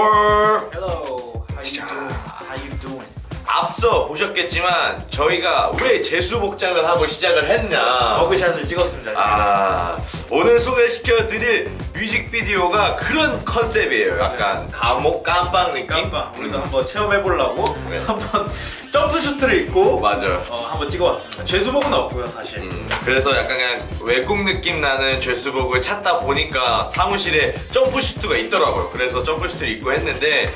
Hello. How you? How you doing? 앞서 보셨겠지만 저희가 왜 재수 복장을 하고 시작을 했냐 버그샷을 찍었습니다 아 오늘 소개시켜 드릴 뮤직비디오가 그런 컨셉이에요 약간 감옥 깜빵 느낌 깜빵 우리도 음. 한번 체험해 보려고 네. 한번 점프슈트를 입고 맞아 어, 한번 찍어봤습니다. 죄수복은 없고요 사실. 음, 그래서 약간 그냥 외국 느낌 나는 죄수복을 찾다 보니까 사무실에 점프슈트가 있더라고요 그래서 점프슈트를 입고 했는데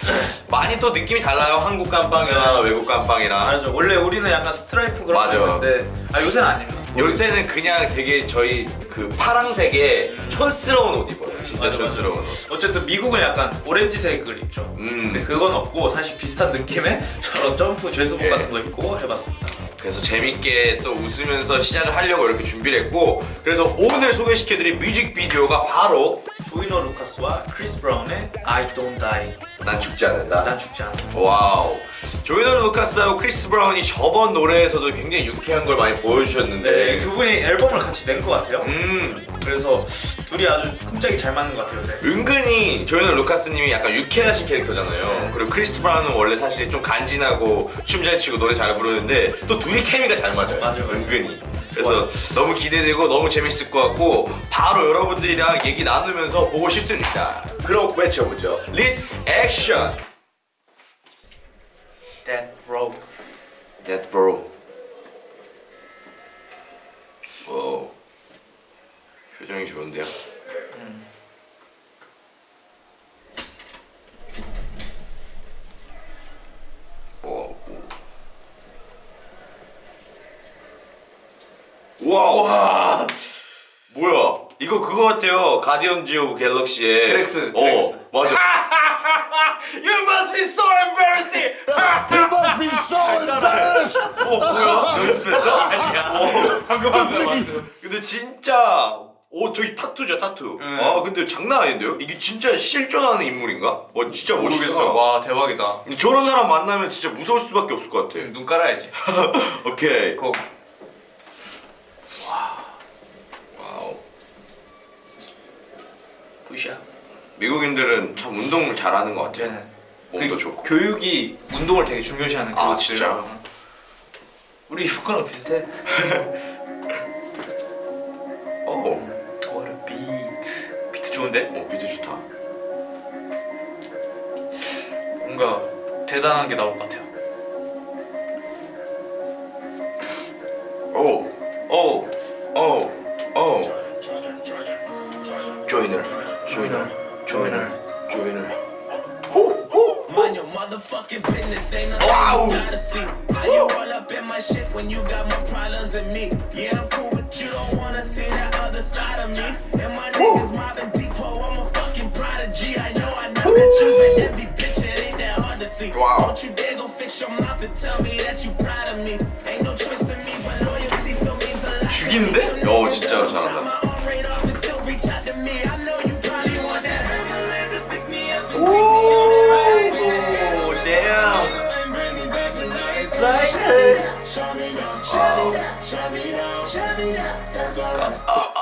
많이 또 느낌이 달라요 한국 깜빵이랑 외국 깜빵이랑 알죠. 원래 우리는 약간 스트라이프 그런 맞아. 건데 아 요새는 아닙니다. 요새는 그냥 되게 저희 그 파랑색에 촌스러운 옷 입어요 진짜 맞아, 옷 어쨌든 미국은 약간 오렌지색을 입죠. 음. 근데 그건 없고 사실 비슷한 느낌의 저런 점프 죄수복 예. 같은 거 입고 해봤습니다. 그래서 재밌게 또 웃으면서 시작을 하려고 이렇게 준비를 했고 그래서 오늘 소개시켜드릴 뮤직비디오가 바로 조이너 루카스와 크리스 브라운의 I Don't Die. 난 죽지 않는다 난 죽지 않아. Wow 조이너 루카스하고 크리스 브라운이 저번 노래에서도 굉장히 유쾌한 걸 많이 보여주셨는데 네, 두 분이 앨범을 같이 낸 것 같아요. 음 그래서 둘이 아주 쿵짝이 잘 맞는 것 같아요 요새. 은근히 조이너 루카스님이 약간 유쾌하신 캐릭터잖아요 네. 그리고 크리스 브라운은 원래 사실 좀 간지나고 춤 잘 추고 노래 잘 부르는데 또 둘이 케미가 잘 맞아요 맞아요. 은근히 그래서 너무 기대되고 너무 재밌을 것 같고 바로 여러분들이랑 얘기 나누면서 보고 싶습니다. 그럼 외쳐보죠. 릿 액션. Death Row. Death Bro 오 표정이 좋은데요? 오. 와, 와. 뭐야? 이거 그거 같아요. 가디언즈 오브 갤럭시의 드렉스, 어. 맞아. you must be so embarrassing. You must be so embarrassed! 어 뭐야? 연습했어? 아니야. 어. 방금 방금 방금. 근데 진짜 오 저기 타투죠 타투. 응. 아 근데 장난 아닌데요? 이게 진짜 실존하는 인물인가? 와 진짜 멋있다. 와 대박이다. 저런 사람 만나면 진짜 무서울 수밖에 없을 것 같아. 눈 깔아야지. 오케이. 고. 푸시야. 미국인들은 참 운동을 잘하는 것 같아요. 네. 몸도 그 좋고. 교육이 운동을 되게 중요시하는 아. 진짜? 우리 이거랑 비슷해. 오. What a beat. 비트 좋은데? 어 비트 좋다. 뭔가 대단한 게 나올 것 같아요. 어, niggas 진짜 잘한다. 오. damn. It for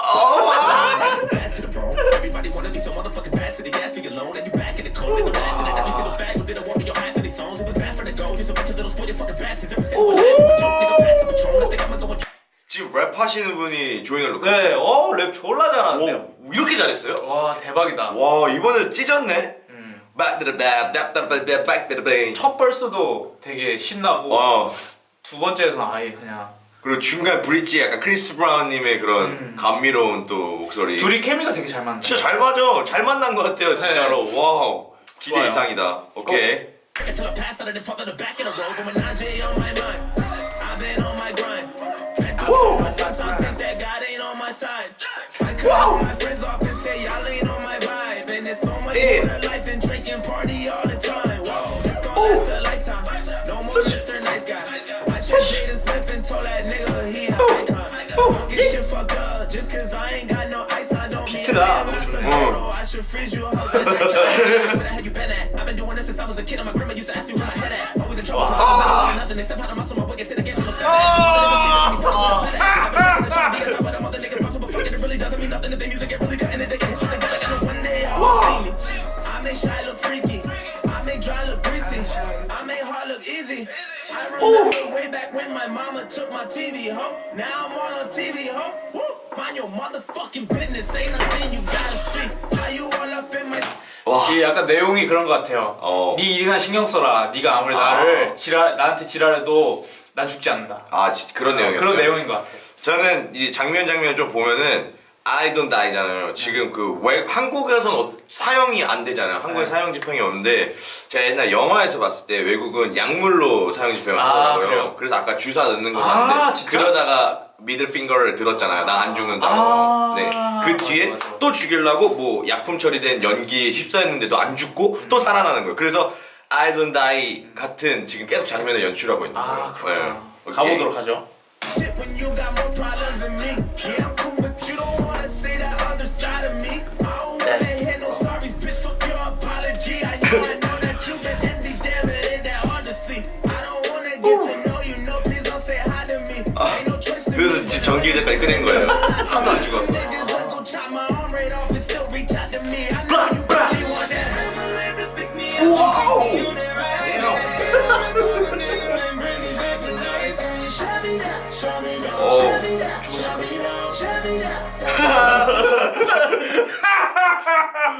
지금 랩 하시는 분이 조이너 루카스. 네, 어 랩 졸라 잘하는데요. 오, 이렇게 잘했어요? 와 대박이다. 와 이번에 찢었네. 음. 첫 verse도 되게 신나고 와 두 번째에서는 아예 그냥 그리고 중간 bridge 약간 크리스 브라운님의 그런 음. 감미로운 또 목소리. 둘이 케미가 되게 잘 맞네. 진짜 잘 맞아. 잘 만난 것 같아요 진짜로. Wow 기대 좋아요. 이상이다. 오케이. until I pass out of the father the back of the road. Going 9J on my mind. I've been on my grind. Been through so much, sometimes think that God ain't on my side. I cut all my friends off and say y'all ain't on my vibe. And it's so much Yeah. more to life than drinking party all the time. Whoa, this gon' I should freeze you a house at night. Where the hell you been at? I've been doing this since I was a kid. And my grandma used to ask me where my head at. Always in trouble. 'cause I was never doing nothing except how to muscle my to the game. I'm a 와. 이게 약간 내용이 그런 것 같아요. 어. 네 일이나 신경 써라. 네가 아무리 나를 지랄 나한테 지랄해도 난 죽지 않는다. 아 지- 그런 내용이었어요. 그런 내용인 것 같아요. 저는 이 장면 장면 좀 보면은 I don't die잖아요. 지금 그 외, 한국에서는 어- 사용이 안 되잖아요. 한국에 네. 사용 집행이 없는데 제가 옛날 영화에서 봤을 때 외국은 약물로 사용 집행을 아, 하더라고요. 그래요? 그래서 아까 주사 넣는 거 아, 봤는데 진짜? 그러다가 미들 핑거를 들었잖아요. 나 안 죽는다고. 아, 네. 그 뒤에 맞아, 맞아. 또 죽이려고 뭐 약품 처리된 연기에 휩싸였는데도 안 죽고 또 살아나는 거예요. 그래서 I don't die 같은 지금 계속 장면을 연출하고 있는 거예요. 아 그렇구나. 네. 가보도록 하죠.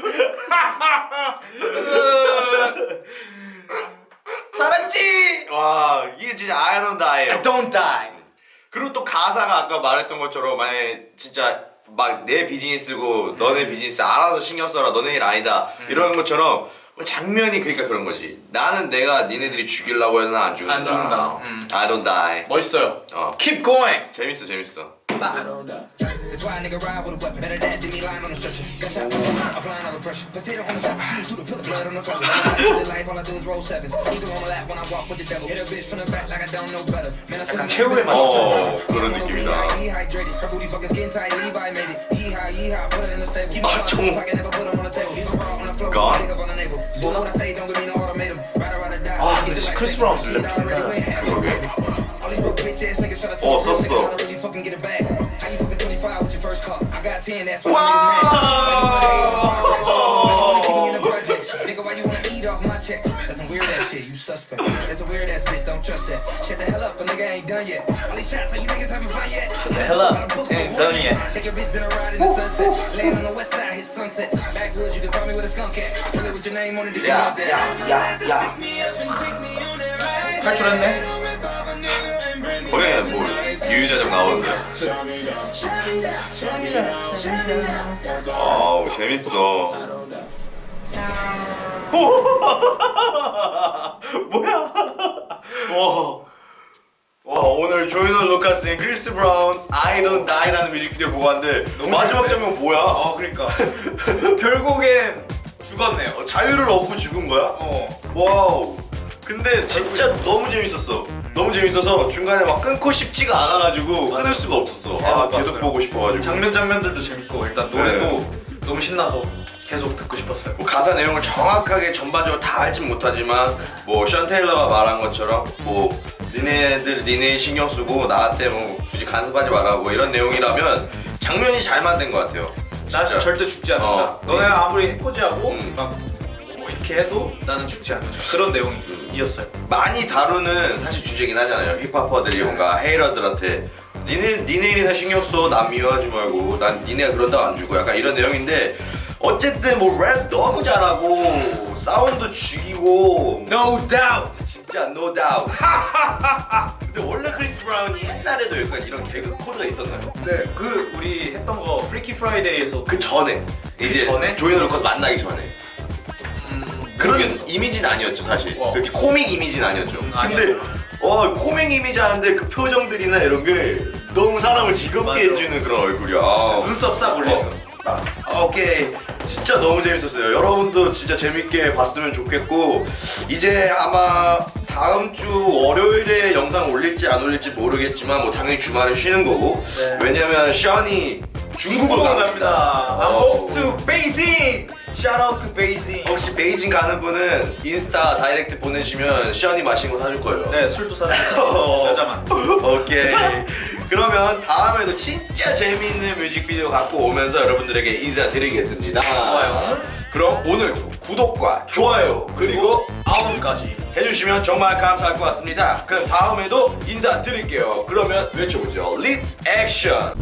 살았지! 와 이게 진짜 아이론다예요. Don't die. 그리고 또 가사가 아까 말했던 것처럼 만약에 진짜 막 내 비즈니스고 너네 비즈니스 알아서 신경 써라 너네 일 아니다 이런 것처럼 장면이 그러니까 그런 거지 나는 내가 니네들이 죽이려고 해도 난안 죽는다 안 죽는다. 음. I don't die 멋있어요. 어. Keep going. 재밌어 재밌어 That's why a nigga ride with a weapon. Better that than me lying on the stretcher. Gunshot wound, applying all the pressure. Potato on the top, shooting through the pillar, blood on the feathers. Live the life, all I do is roll sevens. Eagle on my lap when I walk with the devil. Hit a bitch from the back like I don't know better. Man, I 약간 swear 최후의 to 어, God. 그런 I'm on a 느낌이다. weed, Dehydrated. Her booty fucking skin tight. Levi made it. Yeehaw, yeehaw. Put it in the stable. Keep 아, my 좀- pocket, never put 'em on the table. Leave 'em raw on the floor. God. Dig up on the navel. Do what I say, don't give me no ultimatum. Ride or ride or die. 아, Keep 근데 it like 크리스 that. 브라운 Shit, 랩 I already 좋다. went half. All these broke bitch ass niggas try to 어, talk real 썼어. and get it back. How you fucking 25 with your first car? I got 10, that's why. I'm just mad. Nigga, why you wanna eat off my checks? That's some weird ass shit, you suspect. That's a weird ass bitch, don't trust that. Shut the hell up, a nigga ain't done yet. All these shots, so you niggas having fun yet? Shut the hell up, ain't done yet. Take your bitch to the ride in the sunset. Laying on the west side, hit sunset. Backwoods, you can find me with a skunk cat. It with your name on it, yeah, yeah, yeah, yeah. Catch what I. Where, boy? 유유자적 나오는데 아우 재밌어 뭐야 와, 와 오늘 조이너 루카스인 크리스 브라운 I don't die라는 뮤직비디오 보고 왔는데 마지막 장면 뭐야 어, 그러니까 결국엔 죽었네요. 어, 자유를 얻고 죽은 거야? 어. Wow. 근데 진짜 너무 재밌었어. 너무 재밌어서 중간에 막 끊고 싶지가 않아가지고 끊을 수가 없었어. 아 계속 계속 봤어요. 보고 싶어가지고. 장면 장면들도 재밌고 일단 노래도 너무 신나서 계속 듣고 싶었어요. 뭐 가사 내용을 정확하게 전반적으로 다 알진 못하지만 뭐 션 테일러가 말한 것처럼 뭐 니네들 니네 신경 쓰고 나한테 뭐 굳이 간섭하지 말라 뭐 이런 내용이라면 장면이 잘 만든 것 같아요. 난 진짜. 절대 죽지 않는다. 어. 너네가 아무리 해코지하고 음. 막 뭐 이렇게 해도 나는 죽지 않는다. 그런 내용이었어요. 많이 다루는 사실 주제긴 하잖아요. hiphopper들이 뭔가 hater들한테 니네 니네 일이나 신경 써. 난 미워하지 말고 난 니네가 그런다고 안 죽어 약간 이런 내용인데 어쨌든 뭐 랩 너무 잘하고 사운드 죽이고 No doubt. 진짜 no doubt. 근데 원래 크리스 브라운이 옛날에도 약간 이런 개그 코드가 있었나요? 네, 그 우리 했던 거 Freaky Friday에서 그 전에 이제 전에? 조이너 루커스 만나기 전에 그런 모르겠어. 이미지는 아니었죠 사실 와. 그렇게 코믹 이미지는 아니었죠 근데 아니었죠. 어 코믹 이미지 하는데 그 표정들이나 이런 게 너무 사람을 즐겁게 맞아. 해주는 그런 얼굴이야 아. 눈썹 싹 올리는 거. 아, 오케이 진짜 너무 재밌었어요 여러분도 진짜 재밌게 봤으면 좋겠고 이제 아마 다음 주 월요일에 영상 올릴지 안 올릴지 모르겠지만 뭐 당연히 주말에 쉬는 거고 네. 왜냐면 시안이 중국으로 갑니다. I'm 어. off to Beijing. Shout out to 베이징 혹시 베이징 가는 분은 인스타 다이렉트 보내주시면 시연이 맛있는 거 사줄 거예요. 네 술도 사주세요 어. 여자만 오케이. 그러면 다음에도 진짜 재미있는 뮤직비디오 갖고 오면서 여러분들에게 인사드리겠습니다. 좋아요. 그럼 오늘도 구독과 좋아요 그리고 알람까지 해주시면 정말 감사할 것 같습니다. 그럼 다음에도 인사드릴게요. 그러면 외쳐보죠. Lit 액션.